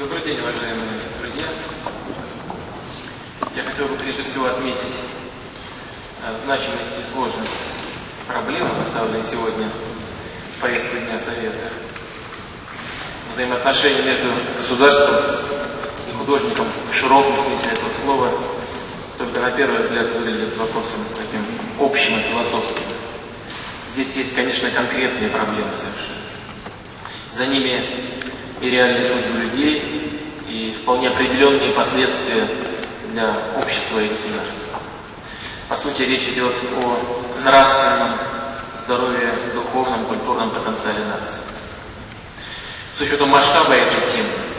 Добрый день, уважаемые друзья. Я хотел бы прежде всего отметить э, значимость и сложность проблемы, поставленной сегодня в повестку Дня Совета. Взаимоотношения между государством и художником в широком смысле этого слова только на первый взгляд выглядит вопросом таким общим и философским. Здесь есть, конечно, конкретные проблемы совершенно. За ними и реальные судьбы людей, и вполне определенные последствия для общества и государства. По сути, речь идет о нравственном здоровье, духовном, культурном потенциале нации. С учетом масштаба этой темы,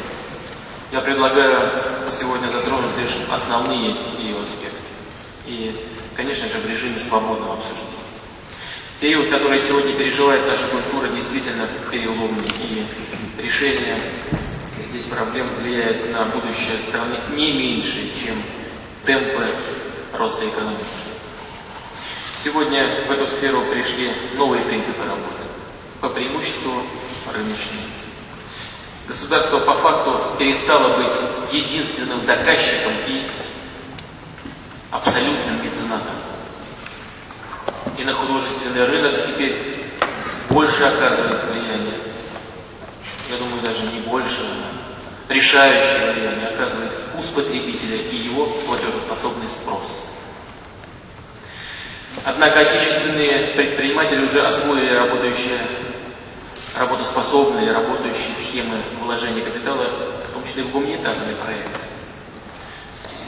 я предлагаю сегодня затронуть лишь основные ее аспекты. И, конечно же, в режиме свободного обсуждения. Период, который сегодня переживает наша культура, действительно переломный, и решение здесь проблем влияет на будущее страны не меньше, чем темпы роста экономики. Сегодня в эту сферу пришли новые принципы работы, по преимуществу рыночные. Государство по факту перестало быть единственным заказчиком и абсолютным меценатом и на художественный рынок теперь больше оказывает влияние. Я думаю, даже не больше, а решающее влияние оказывает вкус потребителя и его платежеспособный спрос. Однако отечественные предприниматели уже освоили работающие, работоспособные, работающие схемы вложения капитала, в том числе в гуманитарные проекты.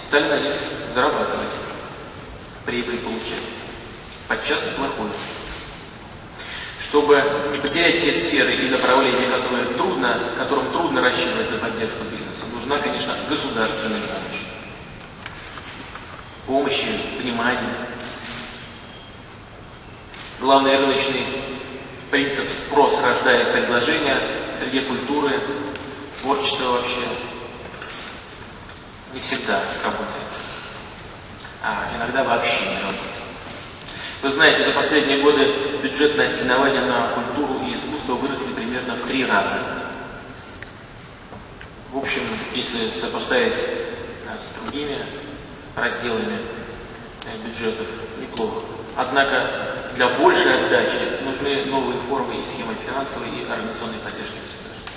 Стали на них зарабатывать, прибыль получать подчас плохой. Чтобы не потерять те сферы и направления, которые трудно, которым трудно рассчитывать на поддержку бизнеса, нужна, конечно, государственная помощь. Помощи, внимание. Главный рыночный принцип спрос рождает предложение среди культуры, творчества вообще не всегда работает, а иногда вообще не работает. Вы знаете, за последние годы бюджетные ассигнования на культуру и искусство выросли примерно в три раза. В общем, если сопоставить э, с другими разделами э, бюджетов, неплохо. Однако для большей отдачи нужны новые формы и схемы финансовой и организационной поддержки государства.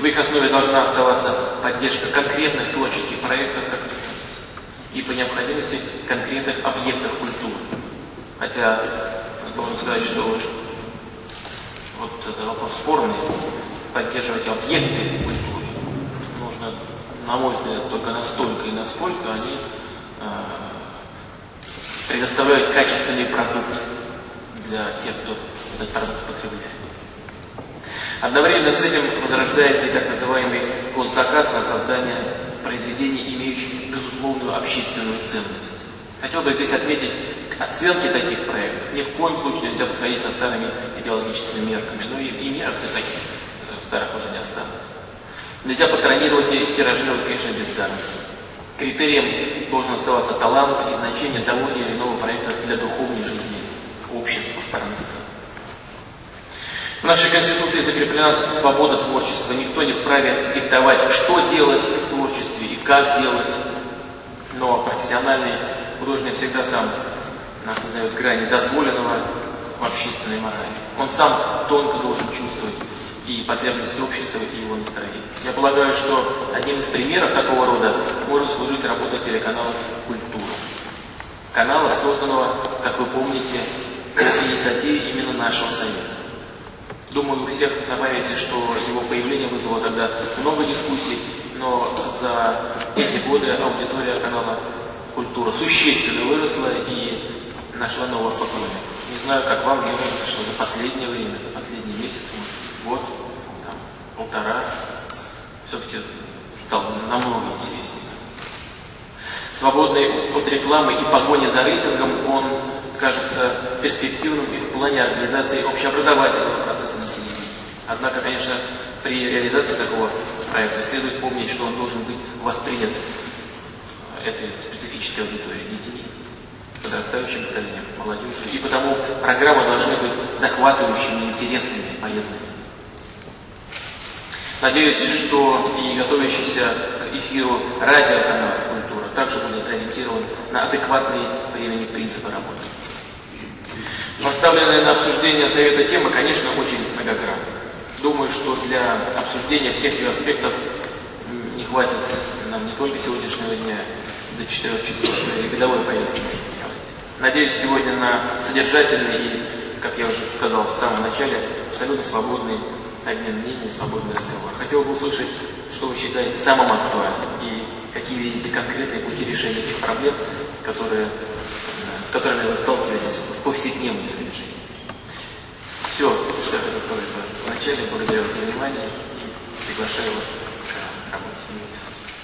В их основе должна оставаться поддержка конкретных творческих проектов, как и по необходимости конкретных объектов культуры. Хотя, должен сказать, что вот этот вопрос спорный, поддерживать объекты нужно, на мой взгляд, только настолько и насколько они э, предоставляют качественный продукт для тех, кто этот продукт потребляет. Одновременно с этим возрождается и так называемый госзаказ на создание произведений, имеющих безусловную общественную ценность. Хотел бы здесь отметить оценки таких проектов. Ни в коем случае нельзя подходить со старыми идеологическими мерками. Ну и, и мерок таких э, старых уже не осталось. Нельзя патронировать и тиражировать, конечно, бездарность. Критерием должен оставаться талант и значение того или иного проекта для духовной жизни общества страны. В нашей Конституции закреплена свобода творчества. Никто не вправе диктовать, что делать в творчестве и как делать. Но профессиональный художник всегда сам нас создает грани дозволенного в общественной морали. Он сам тонко должен чувствовать и потребности общества, и его настроение. Я полагаю, что одним из примеров такого рода может служить работа телеканала «Культура». Канала, созданного, как вы помните, по инициативе именно нашего Совета. Думаю, у всех на памяти, что его появление вызвало тогда много дискуссий, но за эти годы аудитория канала культура существенно выросла и нашла нового поклонника. Не знаю, как вам, кажется, что за последнее время, за последний месяц, год, там, полтора, все-таки стал намного интереснее. Свободный от рекламы и погони за рейтингом, он кажется перспективным и в плане организации общеобразовательного процесса на телевидении. Однако, конечно, при реализации такого проекта следует помнить, что он должен быть воспринят этой специфической аудитории детей, подрастающим поколением, молодежью. И потому программы должны быть захватывающими, интересными, полезными. Надеюсь, что и готовящийся к эфиру радиоканал «Культура» также будет ориентирован на адекватные времени принципы работы. Поставленная на обсуждение Совета тема, конечно, очень многогранна. Думаю, что для обсуждения всех ее аспектов не хватит нам не только сегодняшнего дня до 4 часов, но и годовой повестки. Надеюсь сегодня на содержательный и, как я уже сказал в самом начале, абсолютно свободный обмен мнений, свободный разговор. Хотел бы услышать, что вы считаете самым актуальным и какие видите конкретные пути решения тех проблем, которые, с которыми вы сталкиваетесь в повседневной своей жизни. Все, что я хотел сказать вначале. Благодарю вас за внимание и приглашаю вас к работе.